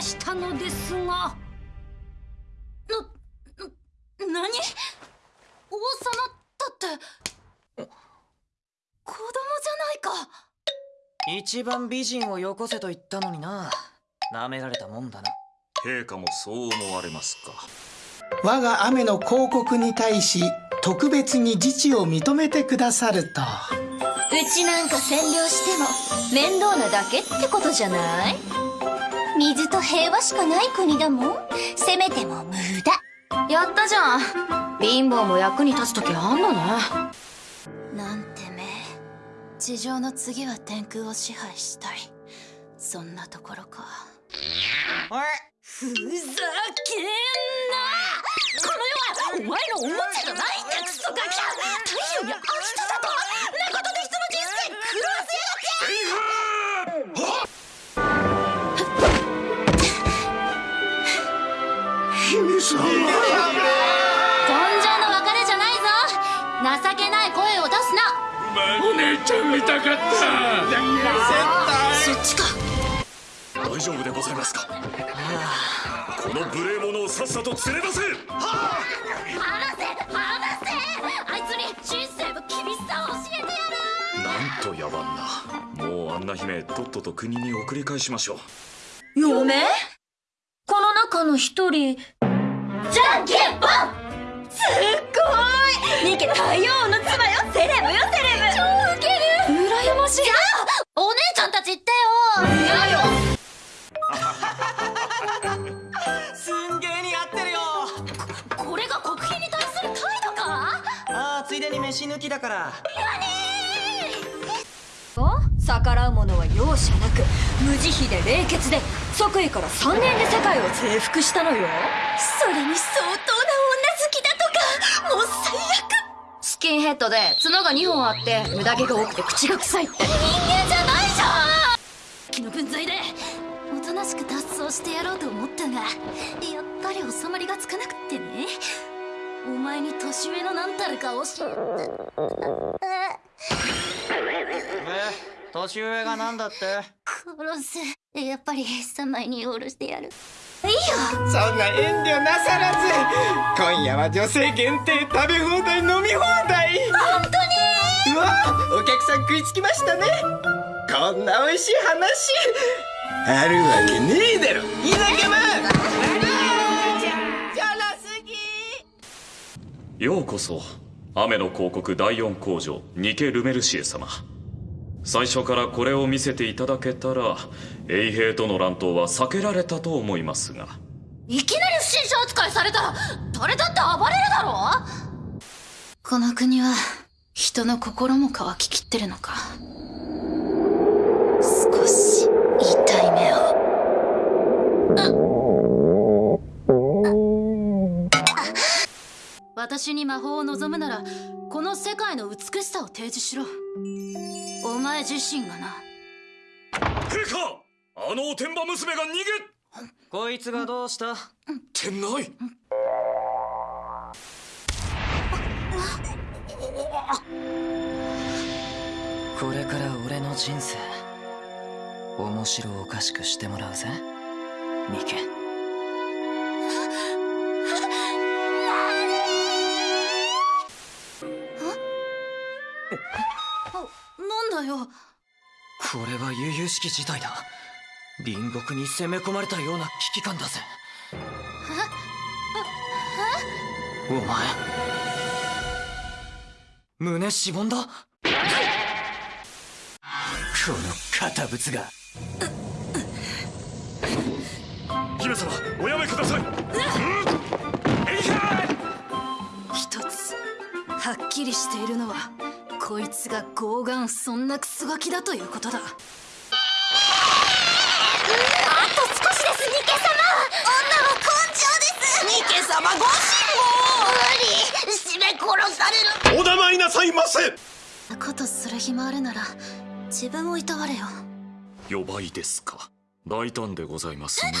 したのですが。な、な、何？王様だって。子供じゃないか。一番美人をよこせと言ったのにな。舐められたもんだな。陛下もそう思われますか？我が雨の広告に対し特別に自治を認めてくださると。うちなんか占領しても面倒なだけってことじゃない？水と平和しかない国だもん。せめても無駄。やったじゃん。貧乏も役に立つ時あんのね。なんてめ地上の次は天空を支配したい。そんなところか。おいふざけんな！この世はお前のおもちゃじゃないんだ。クソガキ太陽に明日だ姫様根性の別れじゃないぞ。情けない声を出すな。お姉ちゃん見たかった。そっちか大丈夫でございますか？この無礼者をさっさと連れ出せ。離せ。離せ。あいつに人生の厳しさを教えてやなんと野蛮なもうあんな姫とっとと国に送り返しましょうる嫁この中の一人じゃんけんぽん！すっごい！ニケ太陽の妻よセレブよセレブ！超ウケる！羨ましい。じゃあお姉ちゃんたち言ってよ！やよ。すんげえ似合ってるよ。これが国賓に対する態度か？ああついでに飯抜きだから。逆らう者は容赦なく無慈悲で冷血で即位から3年で世界を征服したのよ。それに相当な女好きだとか。もう最悪。スキンヘッドで角が2本あって無駄毛が多くて口が臭いって。人間じゃないじゃん。気の分際でおとなしく脱走してやろうと思ったがやっぱり収まりがつかなくってね。お前に年上のなんたるか教ええ年上がなんだって？殺すやっぱり三枚におろしてやる。いいよ。そんな遠慮なさらず今夜は女性限定食べ放題飲み放題。本当にうわお客さん食いつきましたね。こんな美味しい話。あるわけねえだろ。田舎もようこそ。雨の広告第4工場ニケ・ルメルシエ様最初からこれを見せていただけたら衛兵との乱闘は避けられたと思いますが。いきなり不審者扱いされたら誰だって暴れるだろこの国は人の心も乾ききってるのか少し痛い目を私に魔法を望むならこの世界の美しさを提示しろ。お前自身がな。陛下あのおてんば娘が逃げ！こいつがどうした？てないこれから俺の人生面白おかしくしてもらうぜ。ニケなんだよ。これは悠々しき事態だ。隣国に攻め込まれたような危機感だぜ。お前。胸しぼんだ。この堅物が。姫様おやめください。一つはっきりしているのはこいつが傲岸そんなクソガキだということだ。あと少しですニケ様。女は根性です。ニケ様ご辛抱。無理。締め殺される。お黙りなさいませ。ことする暇あるなら自分をいたわれよ。予売ですか。大胆でございますね